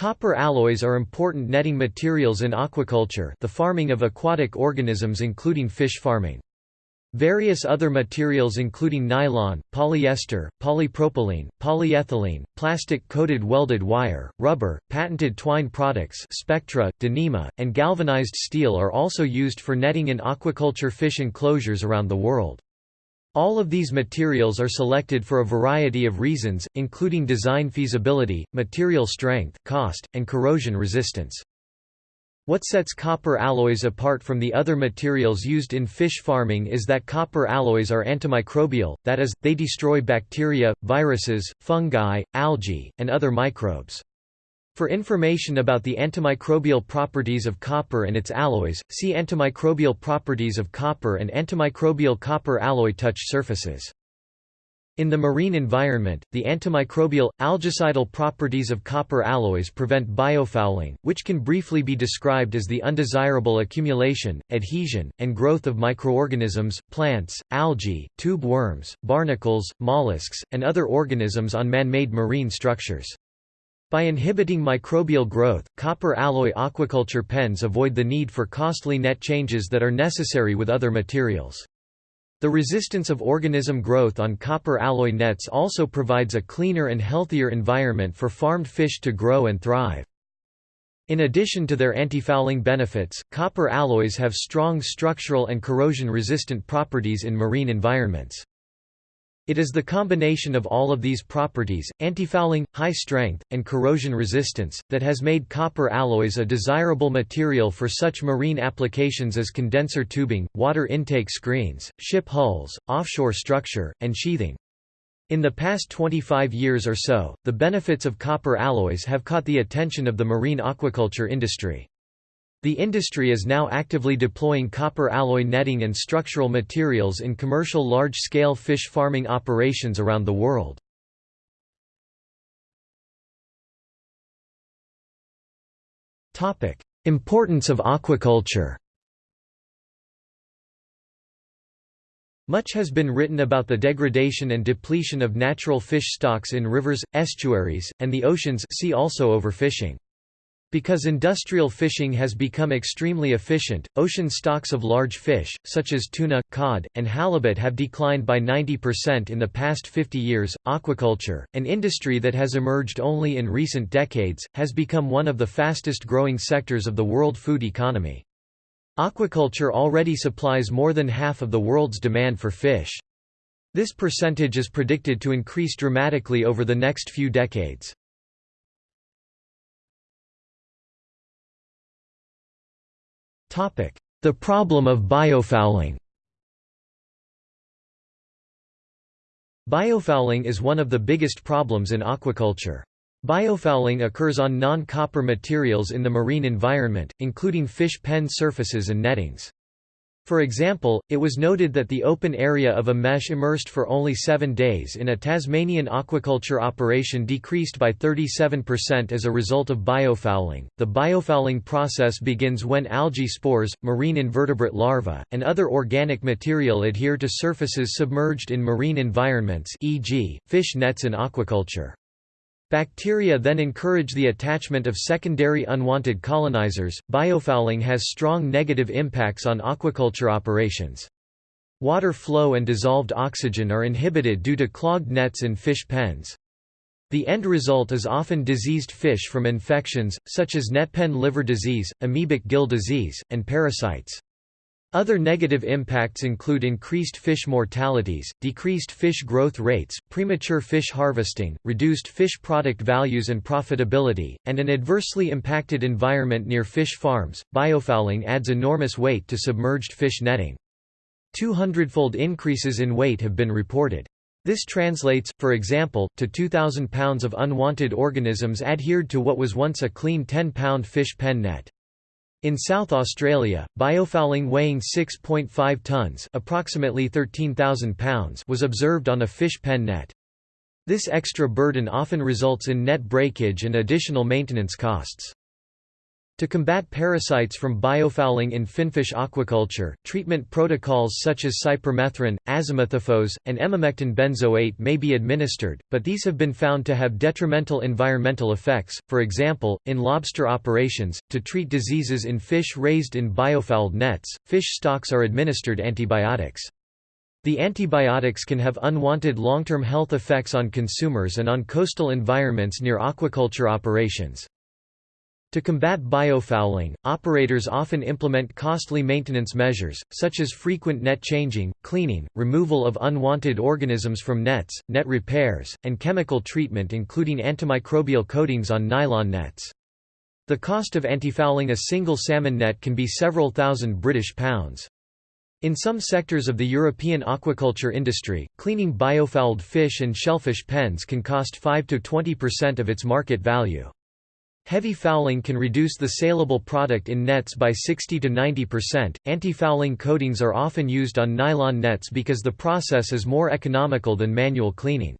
Copper alloys are important netting materials in aquaculture the farming of aquatic organisms including fish farming. Various other materials including nylon, polyester, polypropylene, polyethylene, plastic-coated welded wire, rubber, patented twine products Spectra, Dyneema, and galvanized steel are also used for netting in aquaculture fish enclosures around the world. All of these materials are selected for a variety of reasons, including design feasibility, material strength, cost, and corrosion resistance. What sets copper alloys apart from the other materials used in fish farming is that copper alloys are antimicrobial, that is, they destroy bacteria, viruses, fungi, algae, and other microbes. For information about the antimicrobial properties of copper and its alloys, see Antimicrobial properties of copper and Antimicrobial copper alloy touch surfaces. In the marine environment, the antimicrobial, algacidal properties of copper alloys prevent biofouling, which can briefly be described as the undesirable accumulation, adhesion, and growth of microorganisms, plants, algae, tube worms, barnacles, mollusks, and other organisms on man-made marine structures. By inhibiting microbial growth, copper alloy aquaculture pens avoid the need for costly net changes that are necessary with other materials. The resistance of organism growth on copper alloy nets also provides a cleaner and healthier environment for farmed fish to grow and thrive. In addition to their antifouling benefits, copper alloys have strong structural and corrosion-resistant properties in marine environments. It is the combination of all of these properties, antifouling, high strength, and corrosion resistance, that has made copper alloys a desirable material for such marine applications as condenser tubing, water intake screens, ship hulls, offshore structure, and sheathing. In the past 25 years or so, the benefits of copper alloys have caught the attention of the marine aquaculture industry. The industry is now actively deploying copper alloy netting and structural materials in commercial large-scale fish farming operations around the world. Importance of aquaculture Much has been written about the degradation and depletion of natural fish stocks in rivers, estuaries, and the oceans see also overfishing. Because industrial fishing has become extremely efficient, ocean stocks of large fish, such as tuna, cod, and halibut have declined by 90% in the past 50 years. Aquaculture, an industry that has emerged only in recent decades, has become one of the fastest growing sectors of the world food economy. Aquaculture already supplies more than half of the world's demand for fish. This percentage is predicted to increase dramatically over the next few decades. The problem of biofouling Biofouling is one of the biggest problems in aquaculture. Biofouling occurs on non-copper materials in the marine environment, including fish pen surfaces and nettings. For example, it was noted that the open area of a mesh immersed for only seven days in a Tasmanian aquaculture operation decreased by 37% as a result of biofouling. The biofouling process begins when algae spores, marine invertebrate larvae, and other organic material adhere to surfaces submerged in marine environments, e.g., fish nets in aquaculture. Bacteria then encourage the attachment of secondary unwanted colonizers. Biofouling has strong negative impacts on aquaculture operations. Water flow and dissolved oxygen are inhibited due to clogged nets in fish pens. The end result is often diseased fish from infections, such as netpen liver disease, amoebic gill disease, and parasites. Other negative impacts include increased fish mortalities, decreased fish growth rates, premature fish harvesting, reduced fish product values and profitability, and an adversely impacted environment near fish farms. Biofouling adds enormous weight to submerged fish netting. 200-fold increases in weight have been reported. This translates, for example, to 2,000 pounds of unwanted organisms adhered to what was once a clean 10-pound fish pen net. In South Australia, biofouling weighing 6.5 tons approximately 13,000 pounds was observed on a fish pen net. This extra burden often results in net breakage and additional maintenance costs. To combat parasites from biofouling in finfish aquaculture, treatment protocols such as cypermethrin, azamethiphos, and emamectin benzoate may be administered, but these have been found to have detrimental environmental effects, for example, in lobster operations. To treat diseases in fish raised in biofouled nets, fish stocks are administered antibiotics. The antibiotics can have unwanted long-term health effects on consumers and on coastal environments near aquaculture operations. To combat biofouling, operators often implement costly maintenance measures, such as frequent net changing, cleaning, removal of unwanted organisms from nets, net repairs, and chemical treatment including antimicrobial coatings on nylon nets. The cost of antifouling a single salmon net can be several thousand British pounds. In some sectors of the European aquaculture industry, cleaning biofouled fish and shellfish pens can cost 5 to 20% of its market value. Heavy fouling can reduce the saleable product in nets by 60 to 90%. Anti-fouling coatings are often used on nylon nets because the process is more economical than manual cleaning.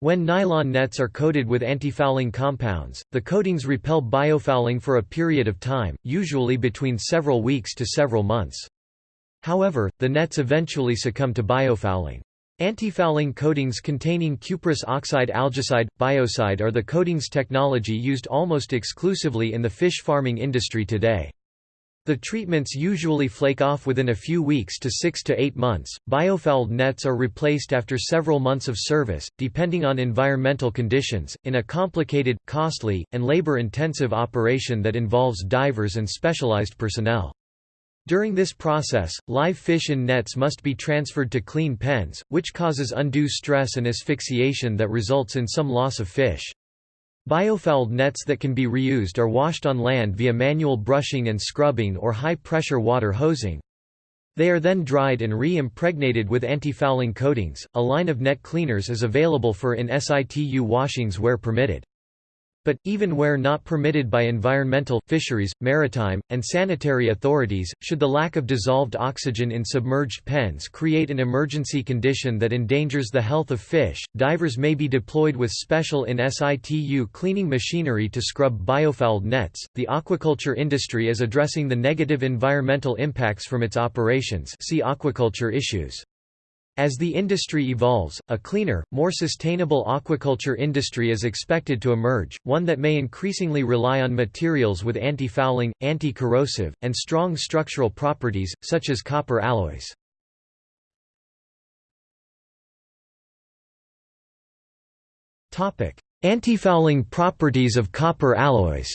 When nylon nets are coated with anti-fouling compounds, the coatings repel biofouling for a period of time, usually between several weeks to several months. However, the nets eventually succumb to biofouling. Antifouling coatings containing cuprous oxide algicide, biocide are the coatings technology used almost exclusively in the fish farming industry today. The treatments usually flake off within a few weeks to 6 to 8 months. Biofouled nets are replaced after several months of service, depending on environmental conditions, in a complicated, costly, and labor intensive operation that involves divers and specialized personnel. During this process, live fish in nets must be transferred to clean pens, which causes undue stress and asphyxiation that results in some loss of fish. Biofouled nets that can be reused are washed on land via manual brushing and scrubbing or high-pressure water hosing. They are then dried and re-impregnated with anti-fouling coatings. A line of net cleaners is available for in situ washings where permitted. But, even where not permitted by environmental, fisheries, maritime, and sanitary authorities, should the lack of dissolved oxygen in submerged pens create an emergency condition that endangers the health of fish, divers may be deployed with special in situ cleaning machinery to scrub biofouled nets. The aquaculture industry is addressing the negative environmental impacts from its operations. See aquaculture issues. As the industry evolves, a cleaner, more sustainable aquaculture industry is expected to emerge, one that may increasingly rely on materials with anti-fouling, anti-corrosive, and strong structural properties, such as copper alloys. Anti-fouling properties of copper alloys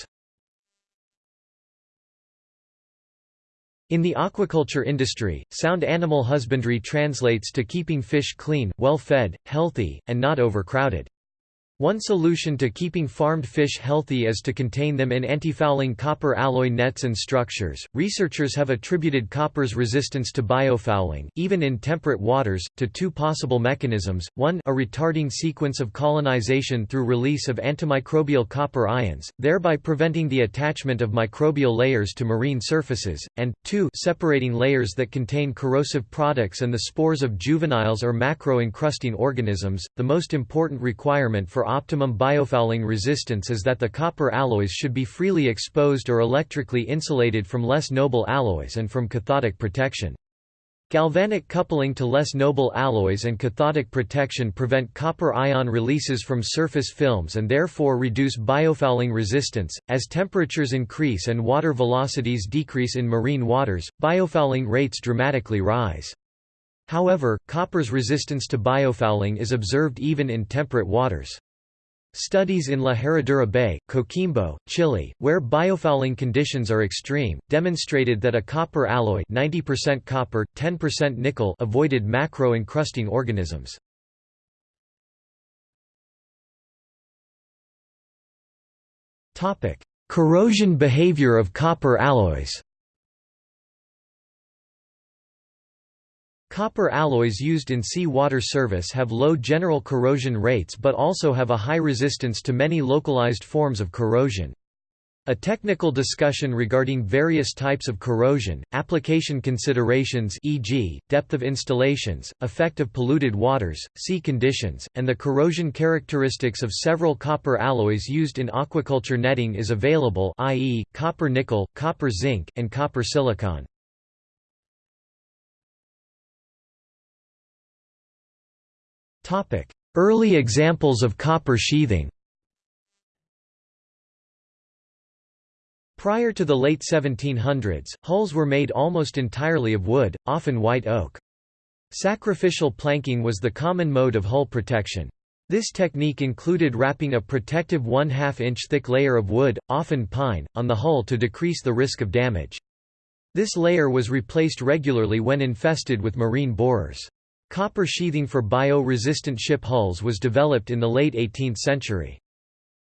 In the aquaculture industry, sound animal husbandry translates to keeping fish clean, well-fed, healthy, and not overcrowded. One solution to keeping farmed fish healthy is to contain them in antifouling copper alloy nets and structures. Researchers have attributed copper's resistance to biofouling, even in temperate waters, to two possible mechanisms: one, a retarding sequence of colonization through release of antimicrobial copper ions, thereby preventing the attachment of microbial layers to marine surfaces, and two, separating layers that contain corrosive products and the spores of juveniles or macro-encrusting organisms. The most important requirement for optimum biofouling resistance is that the copper alloys should be freely exposed or electrically insulated from less noble alloys and from cathodic protection. Galvanic coupling to less noble alloys and cathodic protection prevent copper ion releases from surface films and therefore reduce biofouling resistance. As temperatures increase and water velocities decrease in marine waters, biofouling rates dramatically rise. However, copper's resistance to biofouling is observed even in temperate waters. Studies in La Herradura Bay, Coquimbo, Chile, where biofouling conditions are extreme, demonstrated that a copper alloy 90% copper, 10% nickel avoided macro-encrusting organisms. Corrosion behavior of copper alloys Copper alloys used in sea water service have low general corrosion rates but also have a high resistance to many localized forms of corrosion. A technical discussion regarding various types of corrosion, application considerations e.g., depth of installations, effect of polluted waters, sea conditions, and the corrosion characteristics of several copper alloys used in aquaculture netting is available i.e., copper-nickel, copper-zinc, and copper-silicon. Early examples of copper sheathing Prior to the late 1700s, hulls were made almost entirely of wood, often white oak. Sacrificial planking was the common mode of hull protection. This technique included wrapping a protective 1 2 inch thick layer of wood, often pine, on the hull to decrease the risk of damage. This layer was replaced regularly when infested with marine borers. Copper sheathing for bio-resistant ship hulls was developed in the late 18th century.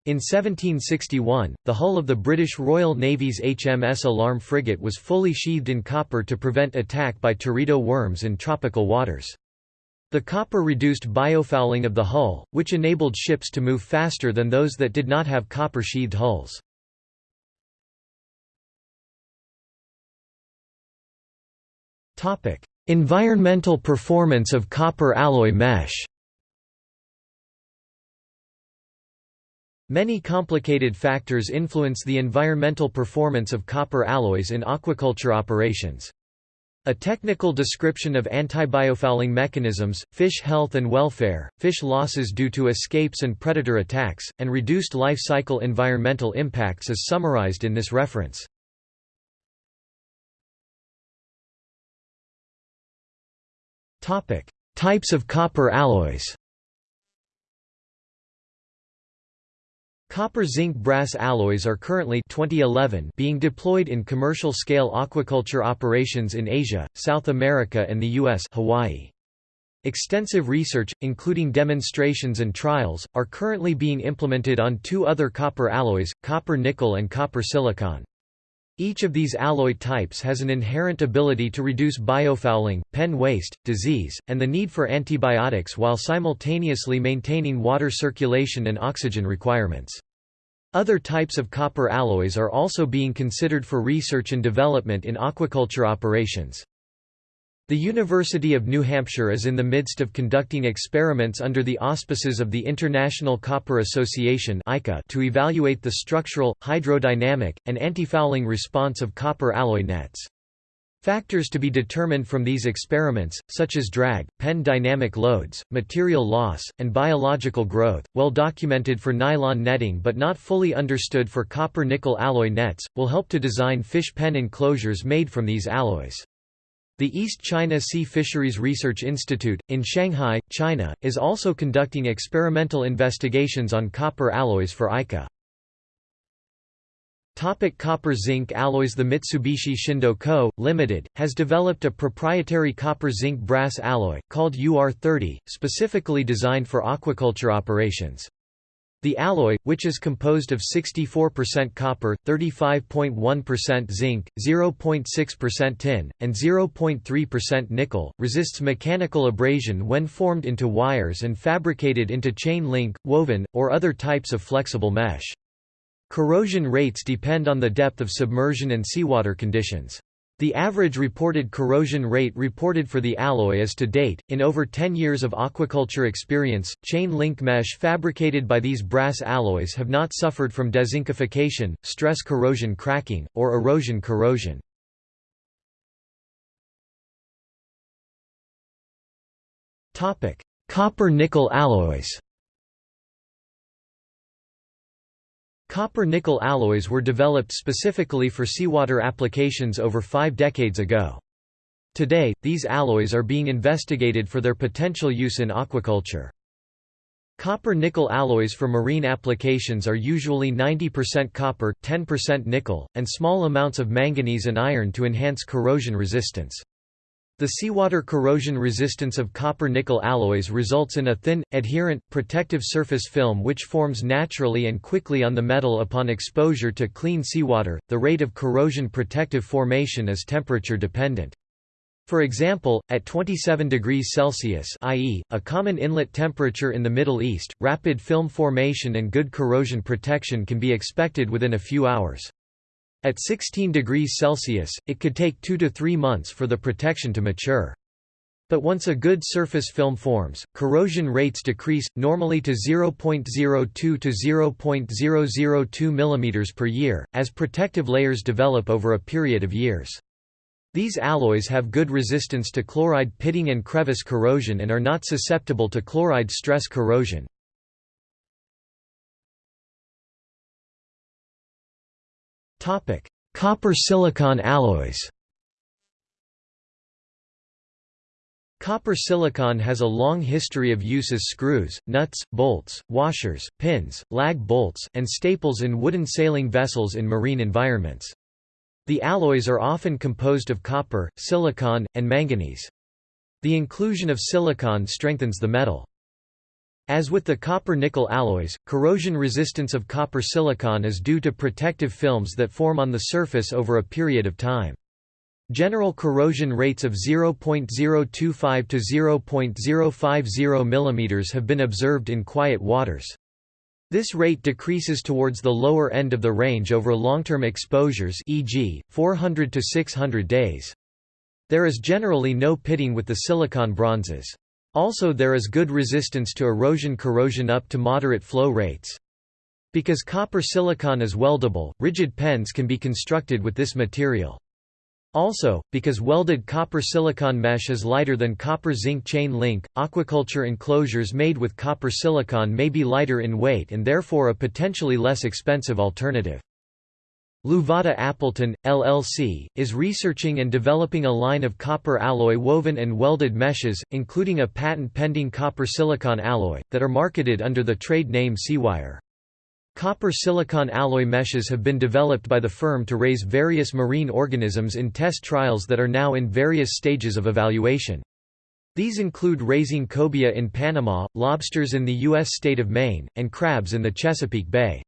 In 1761, the hull of the British Royal Navy's HMS Alarm frigate was fully sheathed in copper to prevent attack by teredo worms in tropical waters. The copper reduced biofouling of the hull, which enabled ships to move faster than those that did not have copper-sheathed hulls. Environmental performance of copper alloy mesh Many complicated factors influence the environmental performance of copper alloys in aquaculture operations. A technical description of antibiofouling mechanisms, fish health and welfare, fish losses due to escapes and predator attacks, and reduced life cycle environmental impacts is summarized in this reference. Types of copper alloys Copper-zinc-brass alloys are currently 2011 being deployed in commercial-scale aquaculture operations in Asia, South America and the U.S. Hawaii. Extensive research, including demonstrations and trials, are currently being implemented on two other copper alloys, copper-nickel and copper-silicon. Each of these alloy types has an inherent ability to reduce biofouling, pen waste, disease, and the need for antibiotics while simultaneously maintaining water circulation and oxygen requirements. Other types of copper alloys are also being considered for research and development in aquaculture operations. The University of New Hampshire is in the midst of conducting experiments under the auspices of the International Copper Association to evaluate the structural, hydrodynamic, and antifouling response of copper alloy nets. Factors to be determined from these experiments, such as drag, pen dynamic loads, material loss, and biological growth, well documented for nylon netting but not fully understood for copper-nickel alloy nets, will help to design fish pen enclosures made from these alloys. The East China Sea Fisheries Research Institute, in Shanghai, China, is also conducting experimental investigations on copper alloys for ICA. Topic copper-zinc alloys The Mitsubishi Shindo Co., Ltd., has developed a proprietary copper-zinc brass alloy, called UR30, specifically designed for aquaculture operations. The alloy, which is composed of 64% copper, 35.1% zinc, 0.6% tin, and 0.3% nickel, resists mechanical abrasion when formed into wires and fabricated into chain link, woven, or other types of flexible mesh. Corrosion rates depend on the depth of submersion and seawater conditions. The average reported corrosion rate reported for the alloy is to date, in over 10 years of aquaculture experience, chain link mesh fabricated by these brass alloys have not suffered from dezincification, stress corrosion cracking, or erosion corrosion. Copper-nickel alloys Copper-nickel alloys were developed specifically for seawater applications over five decades ago. Today, these alloys are being investigated for their potential use in aquaculture. Copper-nickel alloys for marine applications are usually 90% copper, 10% nickel, and small amounts of manganese and iron to enhance corrosion resistance. The seawater corrosion resistance of copper-nickel alloys results in a thin, adherent, protective surface film which forms naturally and quickly on the metal upon exposure to clean seawater. The rate of corrosion protective formation is temperature dependent. For example, at 27 degrees Celsius i.e., a common inlet temperature in the Middle East, rapid film formation and good corrosion protection can be expected within a few hours. At 16 degrees Celsius, it could take two to three months for the protection to mature. But once a good surface film forms, corrosion rates decrease, normally to 0.02 to 0.002 mm per year, as protective layers develop over a period of years. These alloys have good resistance to chloride pitting and crevice corrosion and are not susceptible to chloride stress corrosion. Copper-silicon alloys Copper-silicon has a long history of use as screws, nuts, bolts, washers, pins, lag bolts, and staples in wooden sailing vessels in marine environments. The alloys are often composed of copper, silicon, and manganese. The inclusion of silicon strengthens the metal. As with the copper-nickel alloys, corrosion resistance of copper-silicon is due to protective films that form on the surface over a period of time. General corrosion rates of 0.025 to 0.050 mm have been observed in quiet waters. This rate decreases towards the lower end of the range over long-term exposures e.g., 400 to 600 days. There is generally no pitting with the silicon bronzes. Also there is good resistance to erosion corrosion up to moderate flow rates. Because copper silicon is weldable, rigid pens can be constructed with this material. Also, because welded copper-silicon mesh is lighter than copper-zinc chain link, aquaculture enclosures made with copper-silicon may be lighter in weight and therefore a potentially less expensive alternative. Luvata Appleton, LLC, is researching and developing a line of copper alloy woven and welded meshes, including a patent-pending copper-silicon alloy, that are marketed under the trade name Seawire. Copper-silicon alloy meshes have been developed by the firm to raise various marine organisms in test trials that are now in various stages of evaluation. These include raising cobia in Panama, lobsters in the U.S. state of Maine, and crabs in the Chesapeake Bay.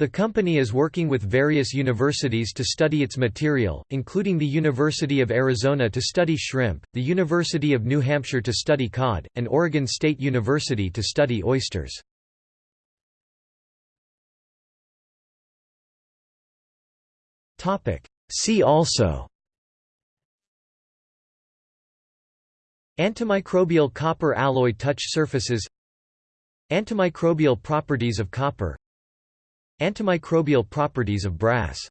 The company is working with various universities to study its material, including the University of Arizona to study shrimp, the University of New Hampshire to study cod, and Oregon State University to study oysters. See also Antimicrobial copper alloy touch surfaces Antimicrobial properties of copper Antimicrobial properties of brass